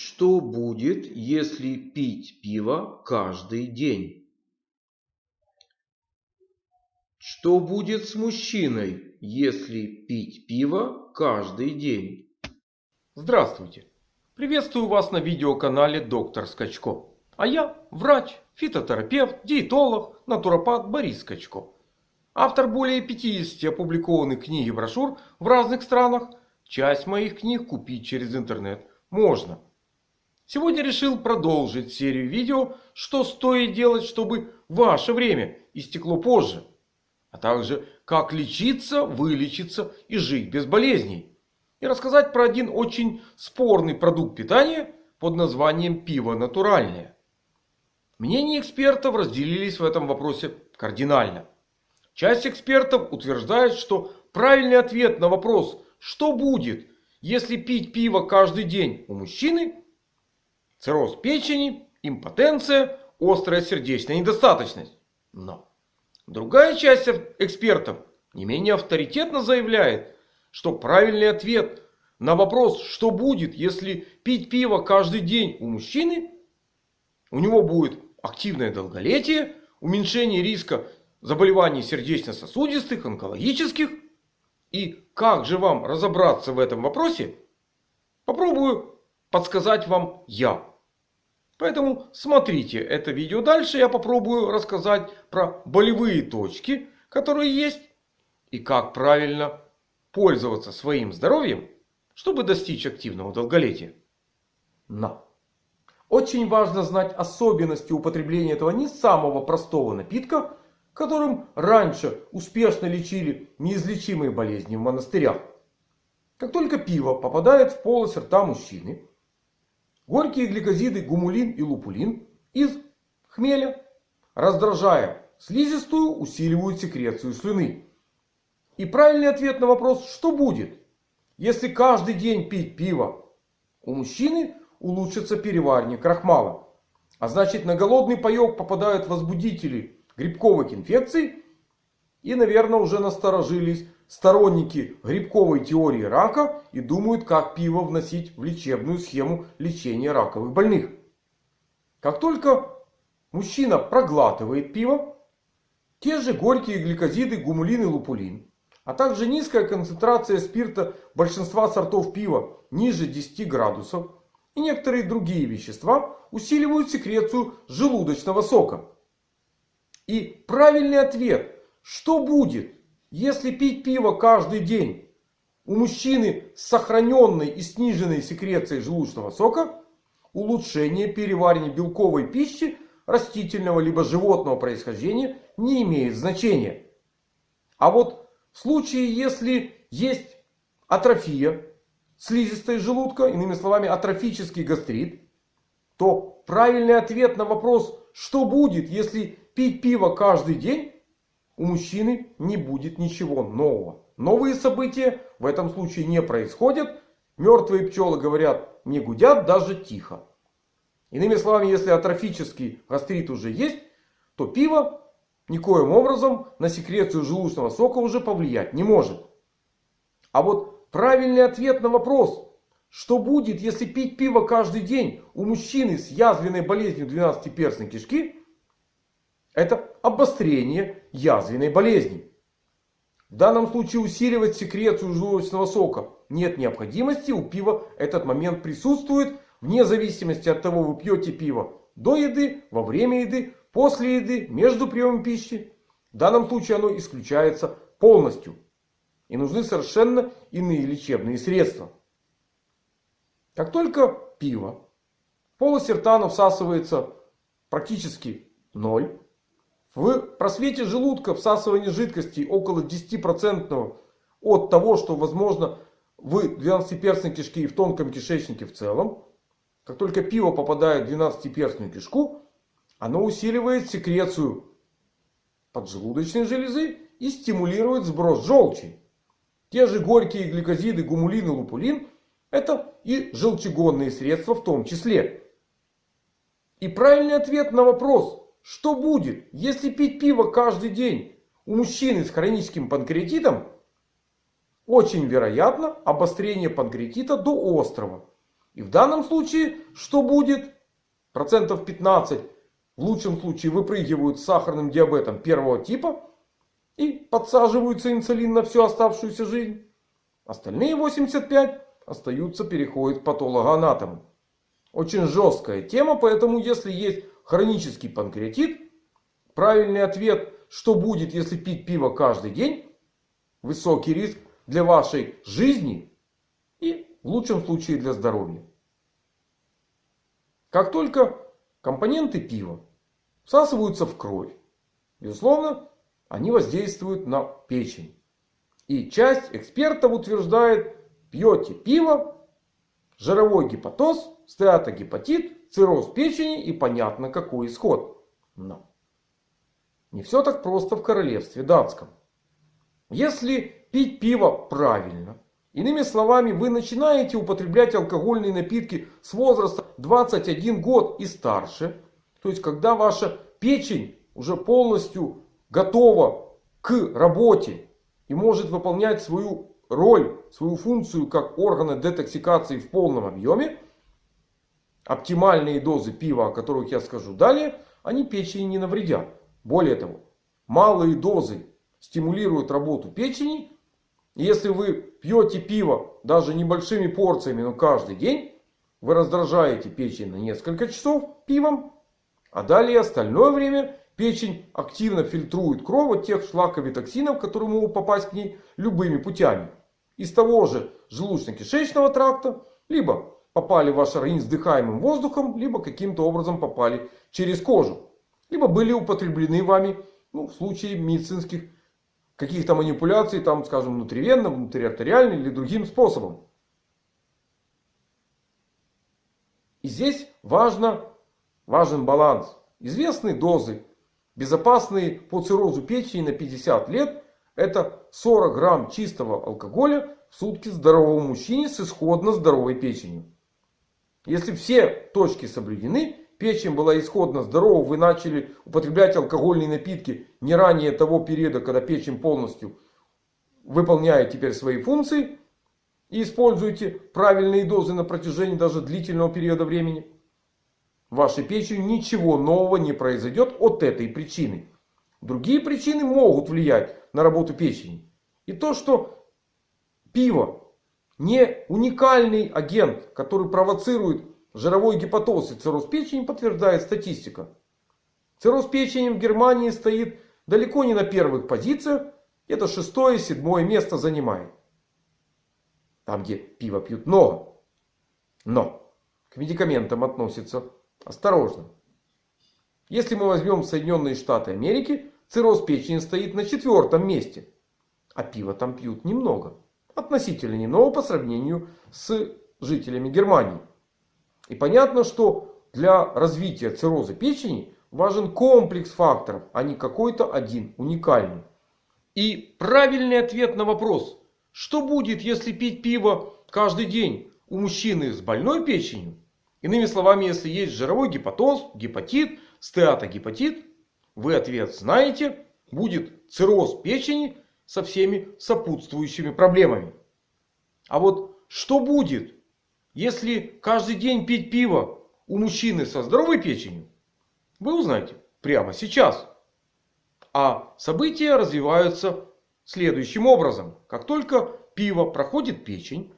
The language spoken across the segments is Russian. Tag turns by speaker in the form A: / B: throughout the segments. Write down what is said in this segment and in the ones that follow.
A: Что будет, если пить пиво каждый день? Что будет с мужчиной, если пить пиво каждый день?
B: Здравствуйте! Приветствую вас на видеоканале Доктор Скачко. А я врач, фитотерапевт, диетолог, натуропат Борис Скачко. Автор более 50 опубликованных книг и брошюр в разных странах. Часть моих книг купить через интернет можно. Сегодня решил продолжить серию видео, что стоит делать, чтобы ваше время истекло позже. А также как лечиться, вылечиться и жить без болезней. И рассказать про один очень спорный продукт питания под названием пиво натуральное. Мнения экспертов разделились в этом вопросе кардинально. Часть экспертов утверждает, что правильный ответ на вопрос, что будет, если пить пиво каждый день у мужчины, цирроз печени, импотенция, острая сердечная недостаточность. Но другая часть экспертов не менее авторитетно заявляет, что правильный ответ на вопрос, что будет, если пить пиво каждый день у мужчины, у него будет активное долголетие, уменьшение риска заболеваний сердечно-сосудистых, онкологических. И как же вам разобраться в этом вопросе, попробую подсказать вам я. Поэтому смотрите это видео дальше. Я попробую рассказать про болевые точки, которые есть. И как правильно пользоваться своим здоровьем, чтобы достичь активного долголетия. Но. Очень важно знать особенности употребления этого не самого простого напитка, которым раньше успешно лечили неизлечимые болезни в монастырях. Как только пиво попадает в полость рта мужчины, горькие гликозиды гумулин и лупулин из хмеля, раздражая слизистую, усиливают секрецию слюны. И правильный ответ на вопрос, что будет, если каждый день пить пиво, у мужчины улучшится переваривание крахмала. А значит на голодный паек попадают возбудители грибковых инфекций. И наверное уже насторожились сторонники грибковой теории рака. И думают как пиво вносить в лечебную схему лечения раковых больных. Как только мужчина проглатывает пиво. Те же горькие гликозиды гумулин и лупулин. А также низкая концентрация спирта большинства сортов пива ниже 10 градусов и некоторые другие вещества усиливают секрецию желудочного сока. И правильный ответ. Что будет, если пить пиво каждый день? У мужчины с сохраненной и сниженной секрецией желудочного сока улучшение переваривания белковой пищи растительного либо животного происхождения не имеет значения. А вот в случае, если есть атрофия слизистой желудка, иными словами атрофический гастрит, то правильный ответ на вопрос, что будет, если пить пиво каждый день, у мужчины не будет ничего нового. Новые события в этом случае не происходят. Мертвые пчелы говорят, не гудят даже тихо. Иными словами, если атрофический гастрит уже есть, то пиво никоим образом на секрецию желудочного сока уже повлиять не может. А вот правильный ответ на вопрос. Что будет, если пить пиво каждый день у мужчины с язвенной болезнью 12-перстной кишки? Это обострение язвенной болезни. В данном случае усиливать секрецию желудочного сока нет необходимости. У пива этот момент присутствует. Вне зависимости от того, вы пьете пиво до еды, во время еды, после еды, между приемом пищи. В данном случае оно исключается полностью. И нужны совершенно иные лечебные средства. Как только пиво в полости рта всасывается практически ноль. В просвете желудка всасывание жидкости около 10% от того, что возможно в 12-перстной кишке и в тонком кишечнике в целом. Как только пиво попадает в 12-перстную кишку, оно усиливает секрецию поджелудочной железы и стимулирует сброс желчи. Те же горькие гликозиды, гумулин и лупулин. Это и желчегонные средства в том числе. И правильный ответ на вопрос. Что будет, если пить пиво каждый день у мужчины с хроническим панкреатитом? Очень вероятно обострение панкреатита до острого. И в данном случае что будет? Процентов 15 в лучшем случае выпрыгивают с сахарным диабетом первого типа. И подсаживаются инсулин на всю оставшуюся жизнь. Остальные 85 остаются, переходят к патологоанатому. Очень жесткая тема, поэтому если есть хронический панкреатит, правильный ответ, что будет, если пить пиво каждый день, высокий риск для вашей жизни и в лучшем случае для здоровья. Как только компоненты пива всасываются в кровь, безусловно, они воздействуют на печень. И часть экспертов утверждает, пьете пиво, жировой гепатоз, стеатогепатит, цирроз печени и понятно какой исход. Но не все так просто в королевстве датском. Если пить пиво правильно, иными словами, вы начинаете употреблять алкогольные напитки с возраста 21 год и старше. То есть, когда ваша печень уже полностью готова к работе и может выполнять свою роль, свою функцию как органы детоксикации в полном объеме. Оптимальные дозы пива, о которых я скажу далее, они печени не навредят. Более того, малые дозы стимулируют работу печени. И если вы пьете пиво даже небольшими порциями, но каждый день, вы раздражаете печень на несколько часов пивом. А далее остальное время печень активно фильтрует кровь от тех шлаковых токсинов, которые могут попасть к ней любыми путями из того же желудочно-кишечного тракта, либо попали в ваш организм вдыхаемым воздухом, либо каким-то образом попали через кожу. Либо были употреблены вами ну, в случае медицинских каких-то манипуляций, там, скажем, внутривенно, внутриартериально или другим способом. И здесь важно, важен баланс. Известные дозы, безопасные по циррозу печени на 50 лет это 40 грамм чистого алкоголя в сутки здоровому мужчине с исходно здоровой печенью. Если все точки соблюдены, печень была исходно здорова, вы начали употреблять алкогольные напитки не ранее того периода, когда печень полностью выполняет теперь свои функции. И используете правильные дозы на протяжении даже длительного периода времени. Вашей печени ничего нового не произойдет от этой причины. Другие причины могут влиять на работу печени. И то, что пиво не уникальный агент, который провоцирует жировой гепатоз и цирроз печени, подтверждает статистика. Цирроз печени в Германии стоит далеко не на первых позициях. Это шестое, седьмое место занимает. Там, где пиво пьют много. Но к медикаментам относится осторожно. Если мы возьмем Соединенные Штаты Америки, цирроз печени стоит на четвертом месте. А пива там пьют немного. Относительно немного по сравнению с жителями Германии. И понятно, что для развития цирроза печени важен комплекс факторов, а не какой-то один уникальный. И правильный ответ на вопрос, что будет, если пить пиво каждый день у мужчины с больной печенью? Иными словами, если есть жировой гепатоз, гепатит, стеатогепатит, вы ответ знаете. Будет цирроз печени со всеми сопутствующими проблемами. А вот что будет, если каждый день пить пиво у мужчины со здоровой печенью? Вы узнаете прямо сейчас. А события развиваются следующим образом. Как только пиво проходит печень,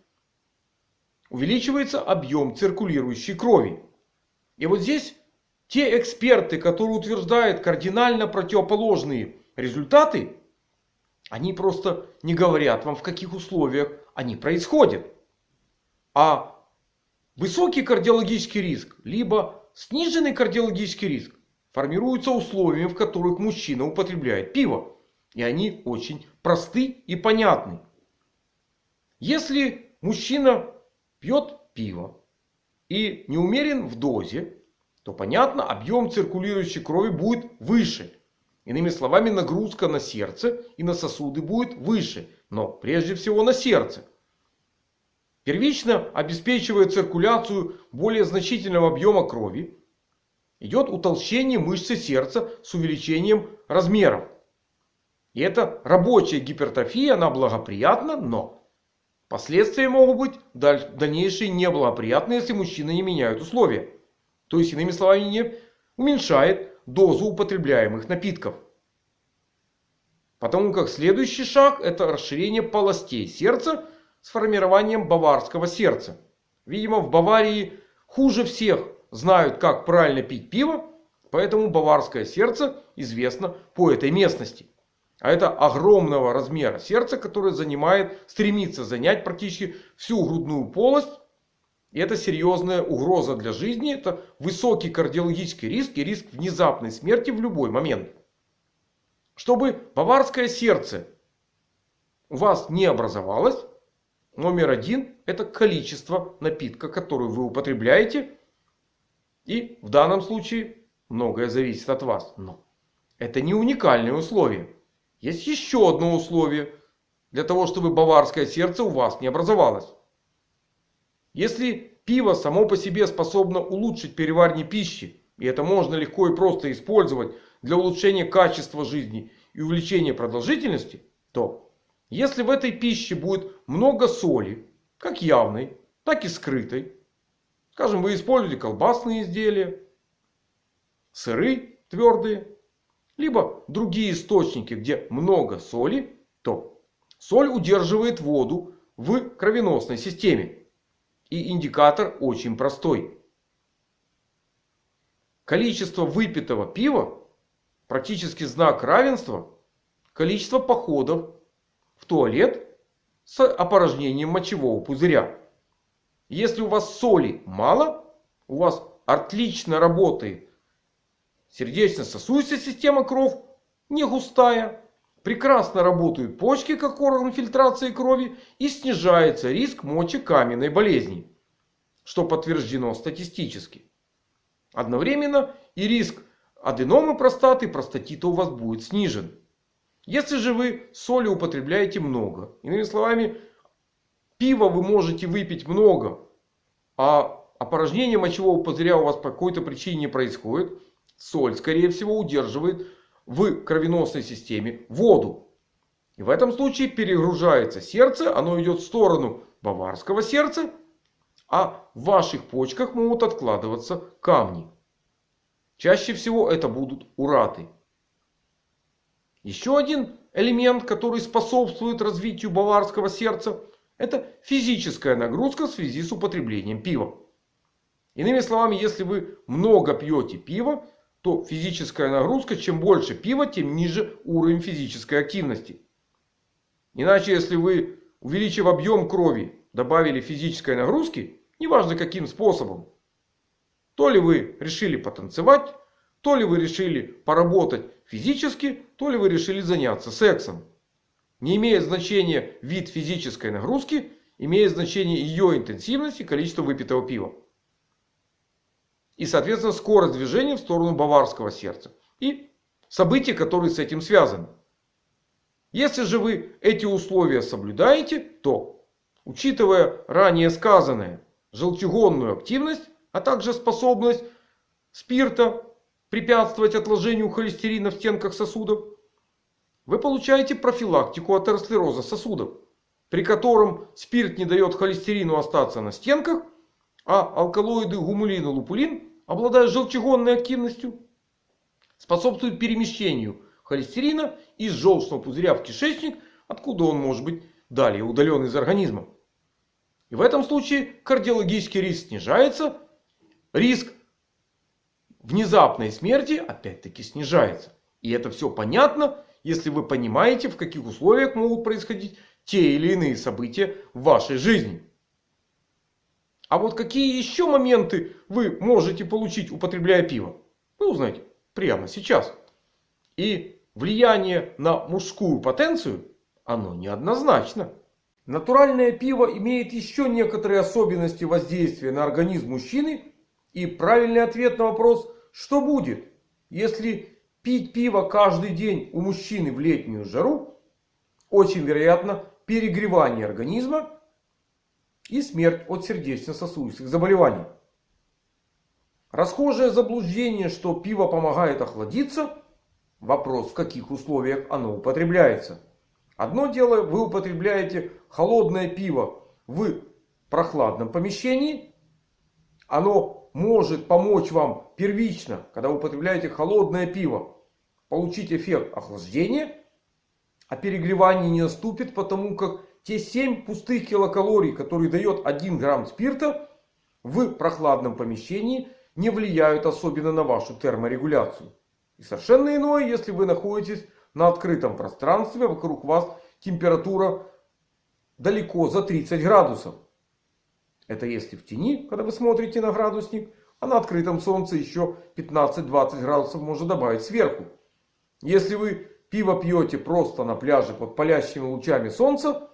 B: увеличивается объем циркулирующей крови. И вот здесь те эксперты, которые утверждают кардинально противоположные результаты, они просто не говорят вам в каких условиях они происходят. А высокий кардиологический риск, либо сниженный кардиологический риск формируются условиями, в которых мужчина употребляет пиво. И они очень просты и понятны. Если мужчина пьет пиво и не умерен в дозе, то понятно, объем циркулирующей крови будет выше. Иными словами, нагрузка на сердце и на сосуды будет выше. Но прежде всего на сердце. Первично обеспечивая циркуляцию более значительного объема крови, идет утолщение мышцы сердца с увеличением размеров. И это рабочая гипертрофия, она благоприятна, но Последствия могут быть дальнейшие неблагоприятные, если мужчины не меняют условия. То есть, иными словами, не уменьшает дозу употребляемых напитков. Потому как следующий шаг это расширение полостей сердца с формированием баварского сердца. Видимо в Баварии хуже всех знают как правильно пить пиво. Поэтому баварское сердце известно по этой местности. А это огромного размера сердце, которое занимает, стремится занять практически всю грудную полость. И это серьезная угроза для жизни. Это высокий кардиологический риск и риск внезапной смерти в любой момент. Чтобы баварское сердце у вас не образовалось. Номер один это количество напитка, который вы употребляете. И в данном случае многое зависит от вас. Но это не уникальное условие. Есть еще одно условие. Для того, чтобы баварское сердце у вас не образовалось. Если пиво само по себе способно улучшить переваривание пищи. И это можно легко и просто использовать для улучшения качества жизни и увеличения продолжительности. То если в этой пище будет много соли. Как явной, так и скрытой. Скажем вы используете колбасные изделия. Сыры твердые либо другие источники, где много соли, то соль удерживает воду в кровеносной системе. И индикатор очень простой. Количество выпитого пива практически знак равенства количества походов в туалет с опорожнением мочевого пузыря. Если у вас соли мало, у вас отлично работает Сердечно-сосудистая система кровь не густая. Прекрасно работают почки как орган фильтрации крови. И снижается риск мочекаменной болезни. Что подтверждено статистически. Одновременно и риск аденомы простаты, простатита у вас будет снижен. Если же вы соли употребляете много. Иными словами, пива вы можете выпить много. А опорожнение мочевого пузыря у вас по какой-то причине не происходит соль, скорее всего, удерживает в кровеносной системе воду. И в этом случае перегружается сердце. Оно идет в сторону баварского сердца. А в ваших почках могут откладываться камни. Чаще всего это будут ураты. Еще один элемент, который способствует развитию баварского сердца. Это физическая нагрузка в связи с употреблением пива. Иными словами, если вы много пьете пива, то физическая нагрузка, чем больше пива, тем ниже уровень физической активности. Иначе, если вы, увеличив объем крови, добавили физической нагрузки, неважно каким способом, то ли вы решили потанцевать, то ли вы решили поработать физически, то ли вы решили заняться сексом. Не имеет значения вид физической нагрузки, имеет значение ее интенсивность и количество выпитого пива. И соответственно скорость движения в сторону баварского сердца. И события, которые с этим связаны. Если же вы эти условия соблюдаете, то, учитывая ранее сказанное, желчегонную активность, а также способность спирта препятствовать отложению холестерина в стенках сосудов, вы получаете профилактику атеросклероза сосудов, при котором спирт не дает холестерину остаться на стенках, а алкалоиды гумулин и лупулин обладая желчегонной активностью, способствует перемещению холестерина из желчного пузыря в кишечник, откуда он может быть далее удален из организма. И в этом случае кардиологический риск снижается. Риск внезапной смерти опять-таки снижается. И это все понятно, если вы понимаете, в каких условиях могут происходить те или иные события в вашей жизни. А вот какие еще моменты вы можете получить, употребляя пиво? Вы узнаете прямо сейчас. И влияние на мужскую потенцию, оно неоднозначно. Натуральное пиво имеет еще некоторые особенности воздействия на организм мужчины. И правильный ответ на вопрос, что будет, если пить пиво каждый день у мужчины в летнюю жару, очень вероятно перегревание организма и смерть от сердечно-сосудистых заболеваний. Расхожее заблуждение, что пиво помогает охладиться. Вопрос, в каких условиях оно употребляется. Одно дело, вы употребляете холодное пиво в прохладном помещении. Оно может помочь вам первично, когда вы употребляете холодное пиво, получить эффект охлаждения. А перегревание не наступит, потому как те 7 пустых килокалорий, которые дает 1 грамм спирта в прохладном помещении, не влияют особенно на вашу терморегуляцию. И совершенно иное, если вы находитесь на открытом пространстве, вокруг вас температура далеко за 30 градусов. Это если в тени, когда вы смотрите на градусник. А на открытом солнце еще 15-20 градусов можно добавить сверху. Если вы пиво пьете просто на пляже под палящими лучами солнца.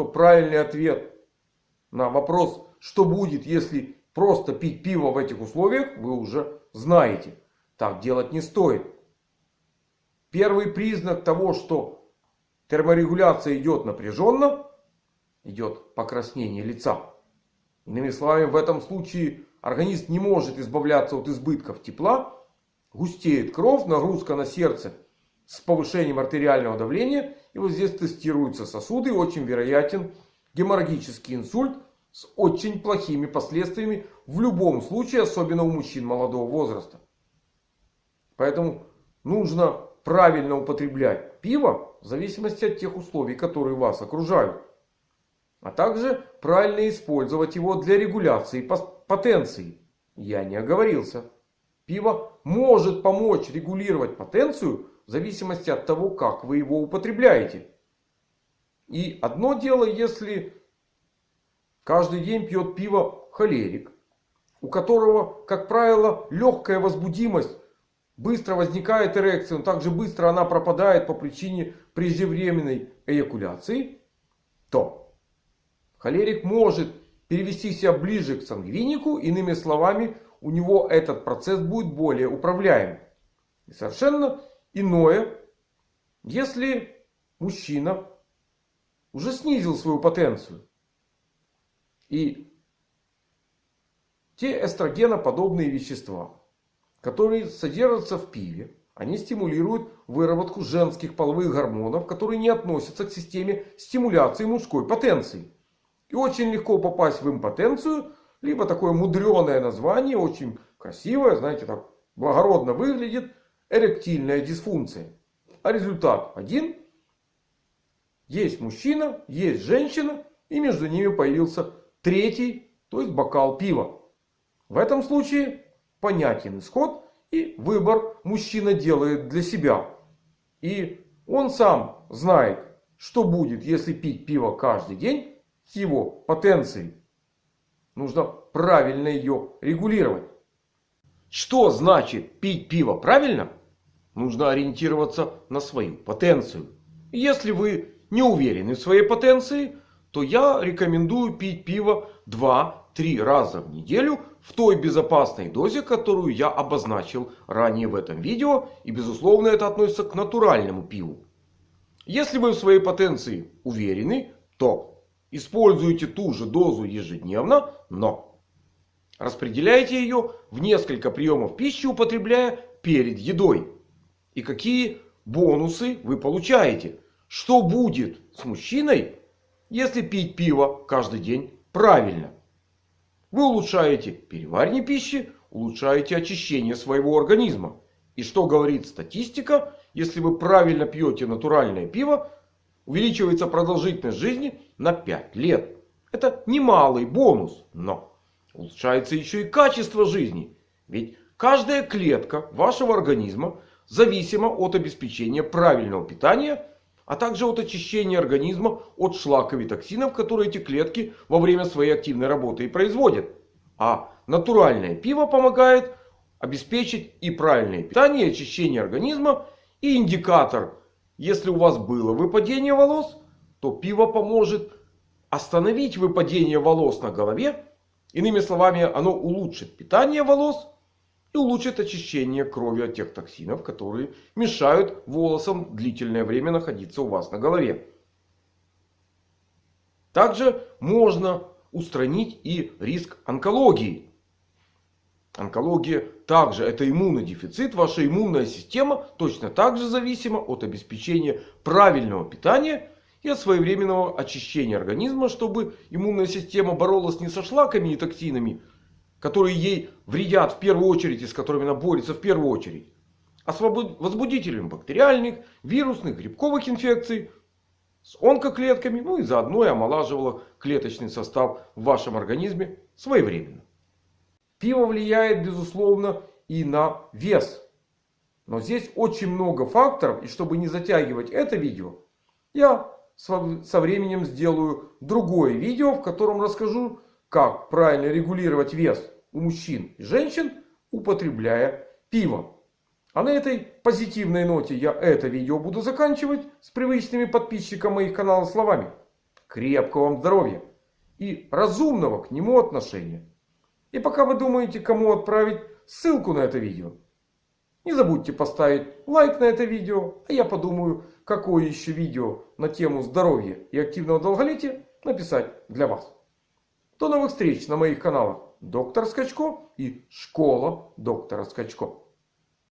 B: То правильный ответ на вопрос, что будет, если просто пить пиво в этих условиях, вы уже знаете. Так делать не стоит. Первый признак того, что терморегуляция идет напряженно, идет покраснение лица. Иными словами, в этом случае организм не может избавляться от избытков тепла. Густеет кровь, нагрузка на сердце с повышением артериального давления. И вот здесь тестируются сосуды. Очень вероятен геморрагический инсульт с очень плохими последствиями. В любом случае, особенно у мужчин молодого возраста. Поэтому нужно правильно употреблять пиво в зависимости от тех условий, которые вас окружают. А также правильно использовать его для регуляции потенции. Я не оговорился. Пиво может помочь регулировать потенцию зависимости от того, как вы его употребляете. И одно дело, если каждый день пьет пиво холерик, у которого, как правило, легкая возбудимость, быстро возникает эрекция, но также быстро она пропадает по причине преждевременной эякуляции, то Холерик может перевести себя ближе к сангвинику. Иными словами, у него этот процесс будет более управляем. И совершенно иное, если мужчина уже снизил свою потенцию. И те эстрогеноподобные вещества, которые содержатся в пиве, они стимулируют выработку женских половых гормонов, которые не относятся к системе стимуляции мужской потенции. И очень легко попасть в импотенцию. Либо такое мудреное название, очень красивое, знаете, так благородно выглядит. Эректильная дисфункция. А результат один. Есть мужчина, есть женщина. И между ними появился третий, то есть бокал пива. В этом случае понятен исход. И выбор мужчина делает для себя. И он сам знает, что будет, если пить пиво каждый день его потенции. Нужно правильно ее регулировать. Что значит пить пиво правильно? Нужно ориентироваться на свою потенцию. Если вы не уверены в своей потенции, то я рекомендую пить пиво 2-3 раза в неделю в той безопасной дозе, которую я обозначил ранее в этом видео. И безусловно это относится к натуральному пиву. Если вы в своей потенции уверены, то Используйте ту же дозу ежедневно, но распределяйте ее в несколько приемов пищи, употребляя перед едой. И какие бонусы вы получаете? Что будет с мужчиной, если пить пиво каждый день правильно? Вы улучшаете переваривание пищи, улучшаете очищение своего организма. И что говорит статистика? Если вы правильно пьете натуральное пиво, увеличивается продолжительность жизни на 5 лет. Это немалый бонус. Но улучшается еще и качество жизни. Ведь каждая клетка вашего организма зависима от обеспечения правильного питания. А также от очищения организма от шлаков и токсинов, которые эти клетки во время своей активной работы и производят. А натуральное пиво помогает обеспечить и правильное питание, и очищение организма. И индикатор если у вас было выпадение волос, то пиво поможет остановить выпадение волос на голове. Иными словами, оно улучшит питание волос и улучшит очищение крови от тех токсинов, которые мешают волосам длительное время находиться у вас на голове. Также можно устранить и риск онкологии. Онкология также это иммунодефицит. Ваша иммунная система точно так же зависима от обеспечения правильного питания и от своевременного очищения организма, чтобы иммунная система боролась не со шлаками и токсинами, которые ей вредят в первую очередь и с которыми она борется в первую очередь, а с возбудителями бактериальных, вирусных, грибковых инфекций, с онкоклетками, ну и заодно и омолаживала клеточный состав в вашем организме своевременно. Пиво влияет безусловно и на вес. Но здесь очень много факторов. И чтобы не затягивать это видео, я со временем сделаю другое видео, в котором расскажу, как правильно регулировать вес у мужчин и женщин, употребляя пиво. А на этой позитивной ноте я это видео буду заканчивать с привычными подписчикам моих каналов словами. Крепкого вам здоровья и разумного к нему отношения. И пока вы думаете, кому отправить ссылку на это видео, не забудьте поставить лайк на это видео. А я подумаю, какое еще видео на тему здоровья и активного долголетия написать для вас. До новых встреч на моих каналах Доктор Скачко и Школа Доктора Скачко.